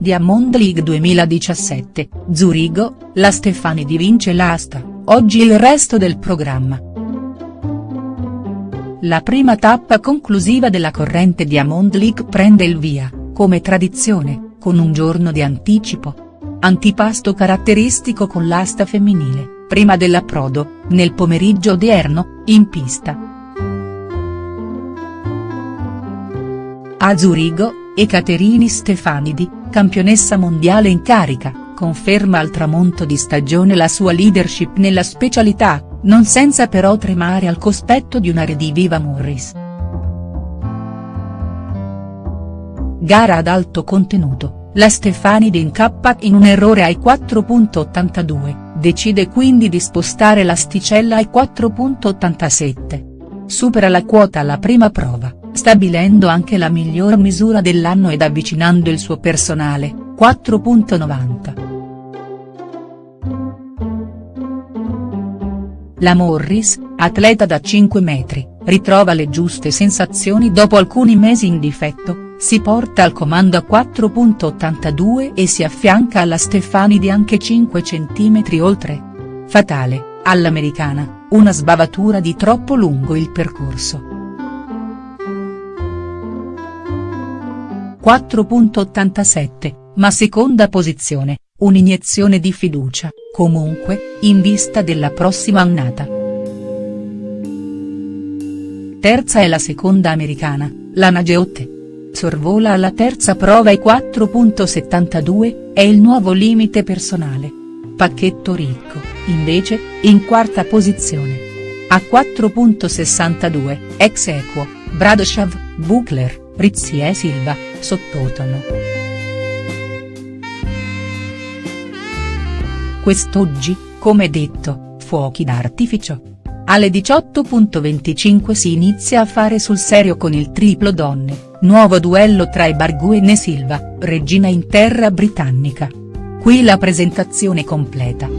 Diamond League 2017, Zurigo, la Stefanidi vince l'asta, oggi il resto del programma. La prima tappa conclusiva della corrente Diamond League prende il via, come tradizione, con un giorno di anticipo. Antipasto caratteristico con l'asta femminile, prima dell'approdo, nel pomeriggio odierno, in pista. A Zurigo, Ekaterini Stefanidi, campionessa mondiale in carica, conferma al tramonto di stagione la sua leadership nella specialità, non senza però tremare al cospetto di una rediviva Morris. Gara ad alto contenuto, la Stefanidi incappa in un errore ai 4.82, decide quindi di spostare l'asticella ai 4.87. Supera la quota alla prima prova, stabilendo anche la miglior misura dell'anno ed avvicinando il suo personale, 4.90. La Morris, atleta da 5 metri, ritrova le giuste sensazioni dopo alcuni mesi in difetto, si porta al comando a 4.82 e si affianca alla Stefanidi anche 5 cm oltre. Fatale, all'americana, una sbavatura di troppo lungo il percorso. 4.87, ma seconda posizione, un'iniezione di fiducia, comunque, in vista della prossima annata. Terza è la seconda americana, la Nageotte sorvola alla terza prova i 4.72, è il nuovo limite personale. Pacchetto Ricco, invece, in quarta posizione. A 4.62, ex equo, Bradoshav, Buchler, Rizzi e Silva, sottotono. Quest'oggi, come detto, fuochi d'artificio. Alle 18.25 si inizia a fare sul serio con il triplo donne, nuovo duello tra Ibarguen e Silva, regina in terra britannica. Qui la presentazione completa.